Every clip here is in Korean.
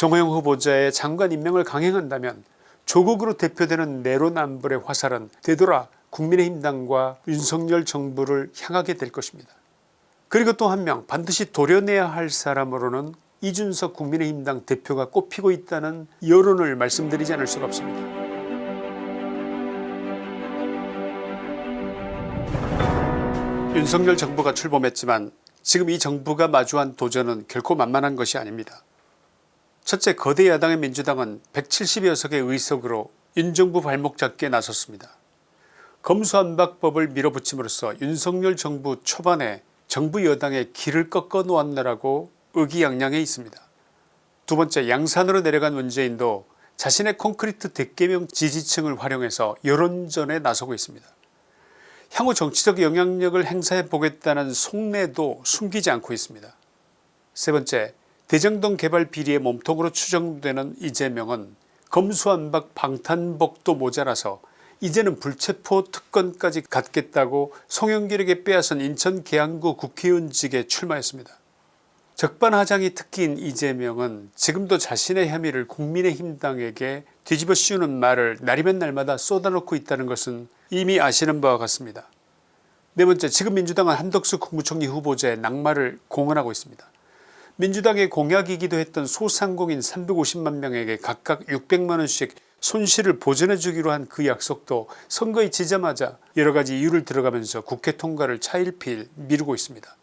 정호영 후보자의 장관 임명을 강행한다면 조국으로 대표되는 내로남불의 화살은 되돌아 국민의힘당과 윤석열 정부를 향하게 될 것입니다. 그리고 또 한 명 반드시 도려내야 할 사람으로는 이준석 국민의힘당 대표가 꼽히고 있다는 여론을 말씀드리지 않을 수가 없습니다. 윤석열 정부가 출범했지만 지금 이 정부가 마주한 도전은 결코 만만한 것이 아닙니다. 첫째 거대 야당의 민주당은 170여 석의 의석으로 윤정부 발목 잡기에 나섰습니다. 검수안박법을 밀어붙임으로써 윤석열 정부 초반에 정부 여당의 길을 꺾어 놓았느라고 의기양양해 있습니다. 두번째 양산으로 내려간 문재인도 자신의 콘크리트 대개명 지지층을 활용해서 여론전에 나서고 있습니다. 향후 정치적 영향력을 행사해 보겠다는 속내도 숨기지 않고 있습니다. 세번째 대정동 개발 비리의 몸통으로 추정되는 이재명은 검수안박 방탄복도 모자라서 이제는 불체포 특권까지 갖겠다고 송영길에게 빼앗은 인천 계양구 국회의원직에 출마했습니다. 적반하장이 특기인 이재명은 지금도 자신의 혐의를 국민의힘당에게 뒤집어 씌우는 말을 날이면 날마다 쏟아놓고 있다는 것은 이미 아시는 바와 같습니다. 네 번째 지금 민주당은 한덕수 국무총리 후보자의 낙마를 공언하고 있습니다. 민주당의 공약이기도 했던 소상공인 350만 명에게 각각 600만원씩 손실을 보전해 주기로 한 그 약속도 선거에 지자마자 여러가지 이유를 들어가면서 국회 통과를 차일피일 미루고 있습니다.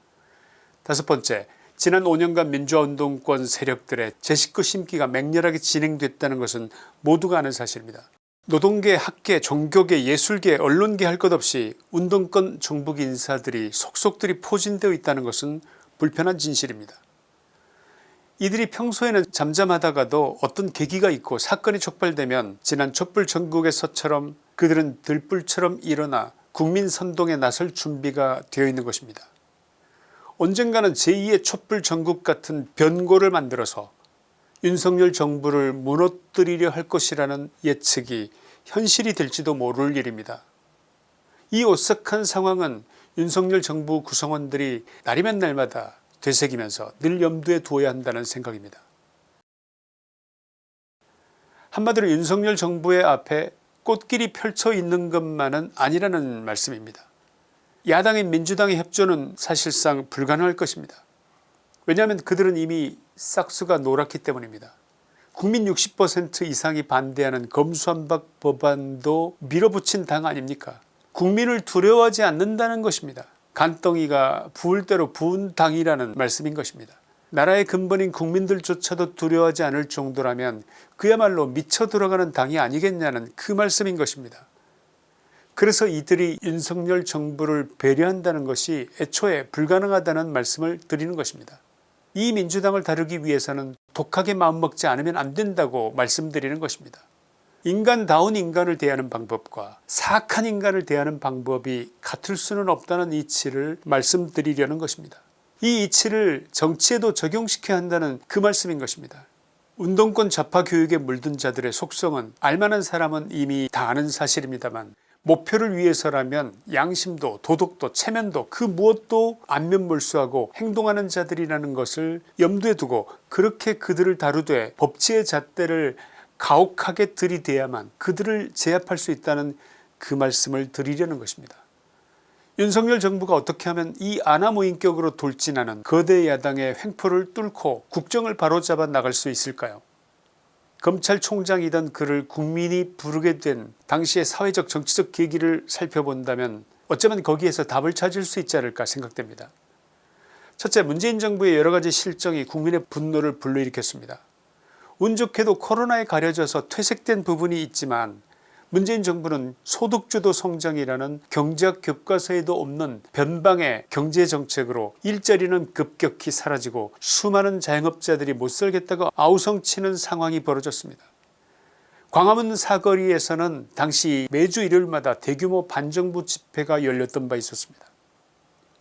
다섯 번째 지난 5년간 민주화운동권 세력들의 제 식구 심기가 맹렬하게 진행됐다는 것은 모두가 아는 사실입니다. 노동계 학계 종교계 예술계 언론계 할 것 없이 운동권 정북 인사들이 속속들이 포진되어 있다는 것은 불편한 진실입니다. 이들이 평소에는 잠잠하다가도 어떤 계기가 있고 사건이 촉발되면 지난 촛불 전국에서처럼 그들은 들불처럼 일어나 국민 선동에 나설 준비가 되어 있는 것입니다. 언젠가는 제2의 촛불 전국 같은 변고를 만들어서 윤석열 정부를 무너뜨리려 할 것이라는 예측이 현실이 될지도 모를 일입니다. 이 오싹한 상황은 윤석열 정부 구성원들이 날이면 날마다 되새기면서 늘 염두에 두어야 한다는 생각입니다. 한마디로 윤석열 정부의 앞에 꽃길이 펼쳐 있는 것만은 아니라는 말씀입니다. 야당인 민주당의 협조는 사실상 불가능할 것입니다. 왜냐하면 그들은 이미 싹수가 노랗기 때문입니다. 국민 60% 이상이 반대하는 검수안박 법안도 밀어붙인 당 아닙니까 국민을 두려워하지 않는다는 것입니다. 간덩이가 부을 대로 부은 당이라는 말씀인 것입니다. 나라의 근본인 국민들조차도 두려워하지 않을 정도라면 그야말로 미쳐 들어가는 당이 아니겠냐는 그 말씀인 것입니다. 그래서 이들이 윤석열 정부를 배려한다는 것이 애초에 불가능하다는 말씀을 드리는 것입니다. 이 민주당을 다루기 위해서는 독하게 마음먹지 않으면 안된다고 말씀드리는 것입니다. 인간다운 인간을 대하는 방법과 사악한 인간을 대하는 방법이 같을 수는 없다는 이치를 말씀드리려는 것입니다. 이 이치를 정치에도 적용시켜야 한다는 그 말씀인 것입니다. 운동권 좌파 교육에 물든 자들의 속성은 알만한 사람은 이미 다 아는 사실입니다만 목표를 위해서라면 양심도 도덕도 체면도 그 무엇도 안면몰수하고 행동하는 자들이라는 것을 염두에 두고 그렇게 그들을 다루되 법치의 잣대를 가혹하게 들이대야만 그들을 제압할 수 있다는 그 말씀을 드리려는 것입니다. 윤석열 정부가 어떻게 하면 이 아나무인격으로 돌진하는 거대 야당의 횡포를 뚫고 국정을 바로잡아 나갈 수 있을까요 검찰총장이던 그를 국민이 부르게 된 당시의 사회적 정치적 계기를 살펴본다면 어쩌면 거기에서 답을 찾을 수 있지 않을까 생각됩니다. 첫째 문재인 정부의 여러가지 실정이 국민의 분노를 불러일으켰습니다. 운 좋게도 코로나에 가려져서 퇴색된 부분이 있지만 문재인 정부는 소득주도 성장이라는 경제학 교과서에도 없는 변방의 경제정책으로 일자리는 급격히 사라지고 수많은 자영업자들이 못살겠다고 아우성치는 상황이 벌어졌습니다. 광화문 사거리에서는 당시 매주 일요일마다 대규모 반정부 집회가 열렸던 바 있었습니다.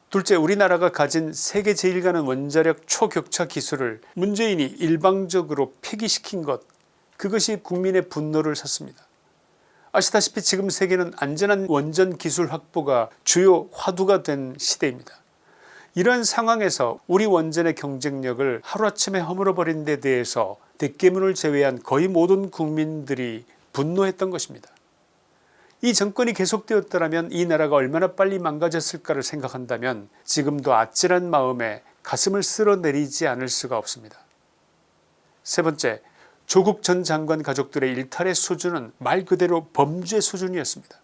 둘째 우리나라가 가진 세계 제일 가는 원자력 초격차 기술을 문재인이 일방적으로 폐기시킨 것 그것이 국민의 분노를 샀습니다. 아시다시피 지금 세계는 안전한 원전 기술 확보가 주요 화두가 된 시대입니다. 이러한 상황에서 우리 원전의 경쟁력을 하루아침에 허물어버린 데 대해서 대깨문을 제외한 거의 모든 국민들이 분노했던 것입니다. 이 정권이 계속되었더라면 이 나라가 얼마나 빨리 망가졌을까를 생각한다면 지금도 아찔한 마음에 가슴을 쓸어내리지 않을 수가 없습니다. 세 번째 조국 전 장관 가족들의 일탈의 수준은 말 그대로 범죄 수준이었습니다.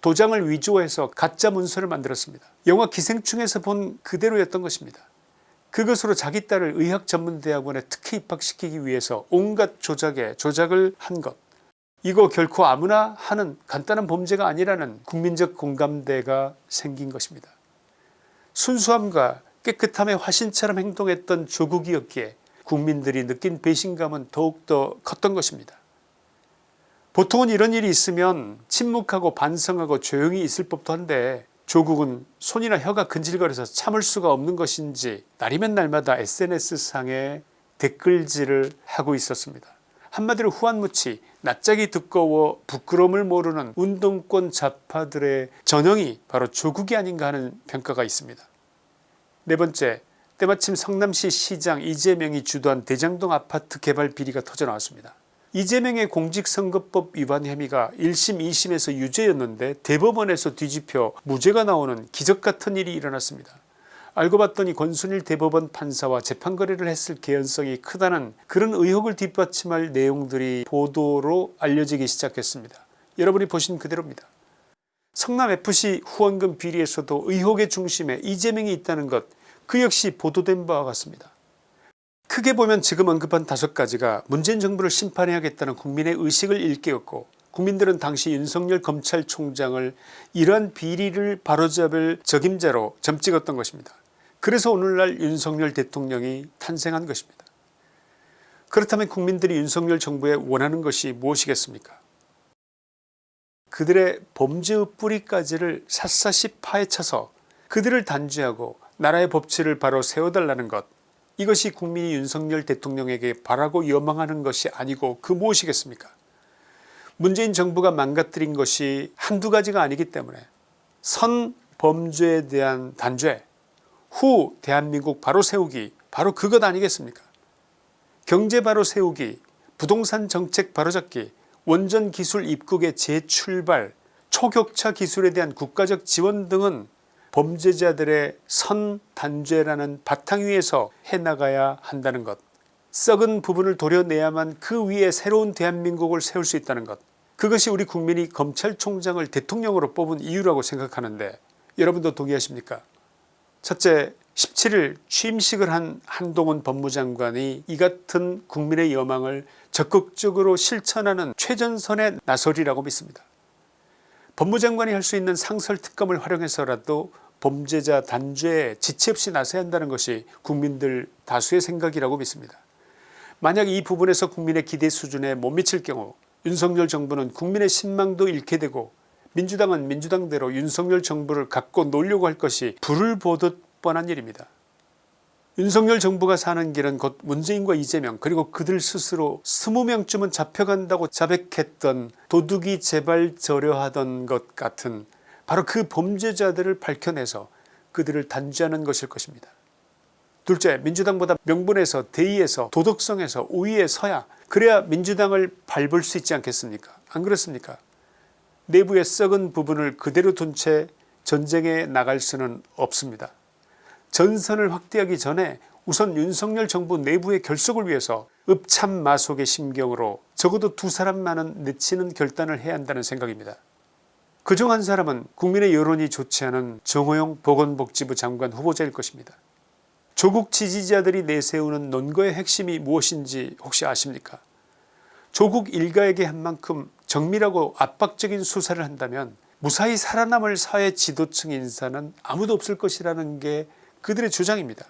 도장을 위조해서 가짜 문서를 만들었습니다. 영화 기생충에서 본 그대로였던 것입니다. 그것으로 자기 딸을 의학전문대학원에 특혜 입학시키기 위해서 온갖 조작에 조작을 한 것. 이거 결코 아무나 하는 간단한 범죄가 아니라는 국민적 공감대가 생긴 것입니다. 순수함과 깨끗함의 화신처럼 행동했던 조국이었기에 국민들이 느낀 배신감은 더욱더 컸던 것입니다. 보통은 이런 일이 있으면 침묵하고 반성하고 조용히 있을 법도 한데 조국은 손이나 혀가 근질거려서 참을 수가 없는 것인지 날이면 날마다 sns상에 댓글질을 하고 있었습니다. 한마디로 후한무치 낯짝이 두꺼워 부끄러움을 모르는 운동권 좌파들의 전형이 바로 조국이 아닌가 하는 평가가 있습니다. 네 번째 때마침 성남시 시장 이재명이 주도한 대장동 아파트 개발 비리가 터져나왔습니다. 이재명의 공직선거법 위반 혐의가 1심 2심에서 유죄였는데 대법원에서 뒤집혀 무죄가 나오는 기적같은 일이 일어났습니다. 알고 봤더니 권순일 대법원 판사와 재판거래를 했을 개연성이 크다는 그런 의혹을 뒷받침할 내용들이 보도로 알려지기 시작했습니다. 여러분이 보신 그대로입니다. 성남FC 후원금 비리에서도 의혹의 중심에 이재명이 있다는 것 그 역시 보도된 바와 같습니다. 크게 보면 지금 언급한 다섯 가지가 문재인 정부를 심판해야겠다는 국민의 의식을 일깨웠고 국민들은 당시 윤석열 검찰총장을 이러한 비리를 바로잡을 적임자로 점찍었던 것입니다. 그래서 오늘날 윤석열 대통령이 탄생한 것입니다. 그렇다면 국민들이 윤석열 정부에 원하는 것이 무엇이겠습니까 그들의 범죄의 뿌리까지를 샅샅이 파헤쳐서 그들을 단죄하고 나라의 법치를 바로 세워달라는 것 이것이 국민이 윤석열 대통령에게 바라고 여망하는 것이 아니고 그 무엇이겠습니까 문재인 정부가 망가뜨린 것이 한두 가지가 아니기 때문에 선 범죄에 대한 단죄 후 대한민국 바로 세우기 바로 그것 아니겠습니까? 경제 바로 세우기 부동산 정책 바로잡기 원전 기술 입국의 재출발 초격차 기술에 대한 국가적 지원 등은 범죄자들의 선단죄라는 바탕 위에서 해나가야 한다는 것. 썩은 부분을 도려내야만 그 위에 새로운 대한민국을 세울 수 있다는 것. 그것이 우리 국민이 검찰총장을 대통령으로 뽑은 이유라고 생각하는데 여러분도 동의하십니까 첫째 17일 취임식을 한 한동훈 법무장관이 이 같은 국민의 여망을 적극적으로 실천하는 최전선의 나설이라고 믿습니다. 법무장관이 할 수 있는 상설특검을 활용해서라도 범죄자 단죄에 지체 없이 나서야 한다는 것이 국민들 다수의 생각이라고 믿습니다. 만약 이 부분에서 국민의 기대 수준에 못 미칠 경우 윤석열 정부는 국민의 신망도 잃게 되고 민주당은 민주당대로 윤석열 정부를 갖고 놀려고 할 것이 불을 보듯 뻔한 일입니다. 윤석열 정부가 사는 길은 곧 문재인과 이재명 그리고 그들 스스로 20명쯤은 잡혀간다고 자백했던 도둑이 제발 저려하던 것 같은 바로 그 범죄자들을 밝혀내서 그들을 단죄하는 것일 것입니다. 둘째 민주당보다 명분에서 대의에서 도덕성에서 우위에 서야 그래야 민주당을 밟을 수 있지 않겠습니까 안 그렇습니까 내부의 썩은 부분을 그대로 둔 채 전쟁에 나갈 수는 없습니다. 전선을 확대하기 전에 우선 윤석열 정부 내부의 결속을 위해서 읍참마속의 심경으로 적어도 두 사람만은 내치는 결단을 해야 한다는 생각입니다. 그중 한 사람은 국민의 여론이 좋지 않은 정호영 보건복지부 장관 후보자일 것입니다. 조국 지지자들이 내세우는 논거의 핵심이 무엇인지 혹시 아십니까 조국 일가에게 한 만큼 정밀하고 압박적인 수사를 한다면 무사히 살아남을 사회 지도층 인사는 아무도 없을 것이라는 게 그들의 주장입니다.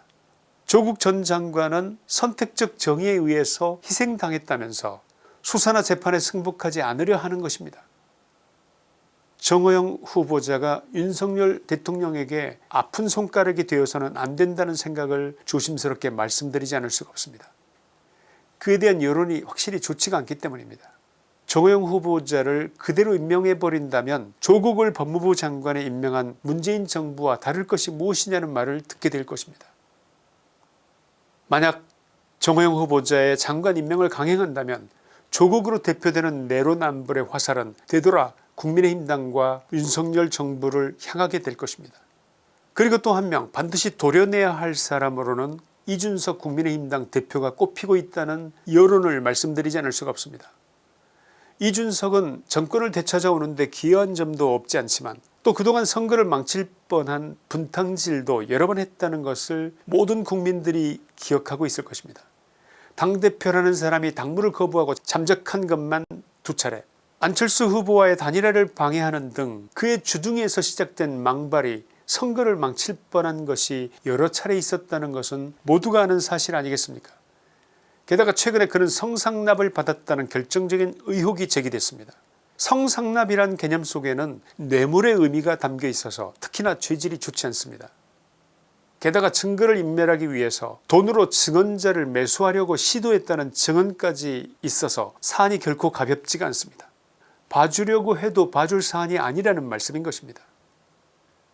조국 전 장관은 선택적 정의에 의해서 희생당했다면서 수사나 재판에 승복하지 않으려 하는 것입니다. 정호영 후보자가 윤석열 대통령에게 아픈 손가락이 되어서는 안 된다는 생각을 조심스럽게 말씀드리지 않을 수가 없습니다. 그에 대한 여론이 확실히 좋지가 않기 때문입니다. 정호영 후보자를 그대로 임명해버린다면 조국을 법무부 장관에 임명한 문재인 정부와 다를 것이 무엇이냐는 말을 듣게 될 것입니다. 만약 정호영 후보자의 장관 임명을 강행한다면 조국으로 대표되는 내로남불의 화살은 되돌아 국민의힘당과 윤석열 정부를 향하게 될 것입니다. 그리고 또 한 명 반드시 도려내야 할 사람으로는 이준석 국민의힘당 대표가 꼽히고 있다는 여론을 말씀드리지 않을 수가 없습니다. 이준석은 정권을 되찾아오는데 기여한 점도 없지 않지만 또 그동안 선거를 망칠 뻔한 분탕질도 여러 번 했다는 것을 모든 국민들이 기억하고 있을 것입니다. 당대표라는 사람이 당무를 거부하고 잠적한 것만 두 차례 안철수 후보와의 단일화를 방해하는 등 그의 주둥이에서 시작된 망발이 선거를 망칠 뻔한 것이 여러 차례 있었다는 것은 모두가 아는 사실 아니겠습니까 게다가 최근에 그는 성상납을 받았다는 결정적인 의혹이 제기됐습니다. 성상납이란 개념 속에는 뇌물의 의미가 담겨 있어서 특히나 죄질이 좋지 않습니다. 게다가 증거를 인멸하기 위해서 돈으로 증언자를 매수하려고 시도했다는 증언까지 있어서 사안이 결코 가볍지가 않습니다. 봐주려고 해도 봐줄 사안이 아니라는 말씀인 것입니다.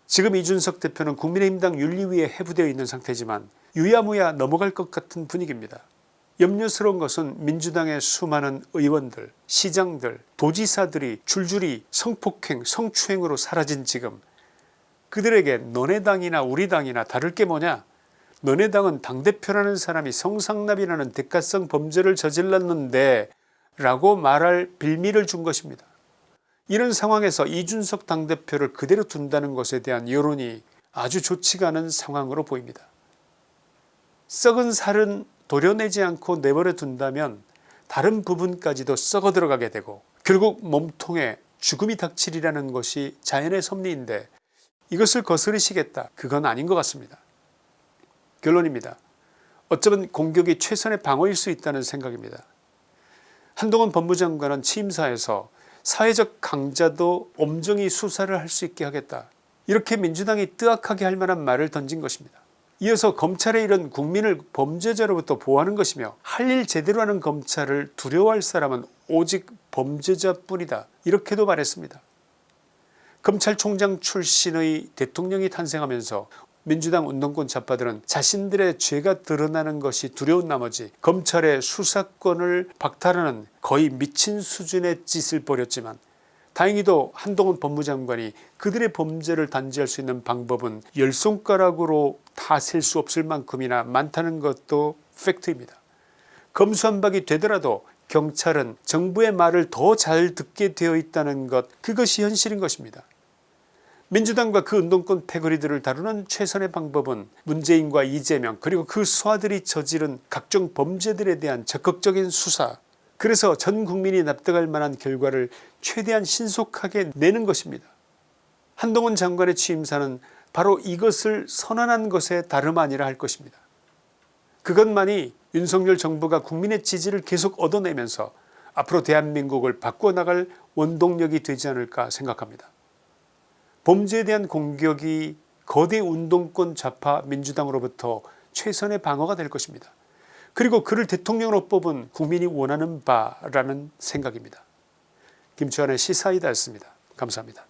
지금 이준석 대표는 국민의힘당 윤리위에 해부되어 있는 상태지만 유야무야 넘어갈 것 같은 분위기입니다. 염려스러운 것은 민주당의 수많은 의원들 시장들 도지사들이 줄줄이 성폭행 성추행으로 사라진 지금 그들에게 너네 당이나 우리 당이나 다를 게 뭐냐 너네 당은 당대표라는 사람이 성상납이라는 대가성 범죄를 저질렀는데 라고 말할 빌미를 준 것입니다. 이런 상황에서 이준석 당대표를 그대로 둔다는 것에 대한 여론이 아주 좋지가 않은 상황으로 보입니다. 썩은 살은 도려내지 않고 내버려 둔다면 다른 부분까지도 썩어 들어가게 되고 결국 몸통에 죽음이 닥치리라는 것이 자연의 섭리인데 이것을 거스르시겠다 그건 아닌 것 같습니다. 결론입니다. 어쩌면 공격이 최선의 방어일 수 있다는 생각입니다. 한동훈 법무장관은 취임사에서 사회적 강자도 엄정히 수사를 할 수 있게 하겠다 이렇게 민주당이 뜨악하게 할 만한 말을 던진 것입니다. 이어서 검찰의 일은 국민을 범죄자로부터 보호하는 것이며 할 일 제대로 하는 검찰을 두려워할 사람은 오직 범죄자뿐이다 이렇게도 말했습니다. 검찰총장 출신의 대통령이 탄생하면서 민주당 운동권 좌파들은 자신들의 죄가 드러나는 것이 두려운 나머지 검찰의 수사권을 박탈하는 거의 미친 수준의 짓을 벌였지만 다행히도 한동훈 법무장관이 그들의 범죄를 단죄할 수 있는 방법은 열 손가락으로 다 셀 수 없을 만큼이나 많다는 것도 팩트입니다. 검수한박이 되더라도 경찰은 정부의 말을 더 잘 듣게 되어 있다는 것 그것이 현실인 것입니다. 민주당과 그 운동권 패거리들을 다루는 최선의 방법은 문재인과 이재명 그리고 그 수하들이 저지른 각종 범죄들에 대한 적극적인 수사 그래서 전 국민이 납득할 만한 결과를 최대한 신속하게 내는 것입니다. 한동훈 장관의 취임사는 바로 이것을 선언한 것에 다름 아니라 할 것입니다. 그것만이 윤석열 정부가 국민의 지지를 계속 얻어내면서 앞으로 대한민국을 바꿔나갈 원동력이 되지 않을까 생각합니다. 범죄에 대한 공격이 거대 운동권 좌파 민주당으로부터 최선의 방어가 될 것입니다. 그리고 그를 대통령으로 뽑은 국민이 원하는 바라는 생각입니다. 김치환의 시사이다였습니다. 감사합니다.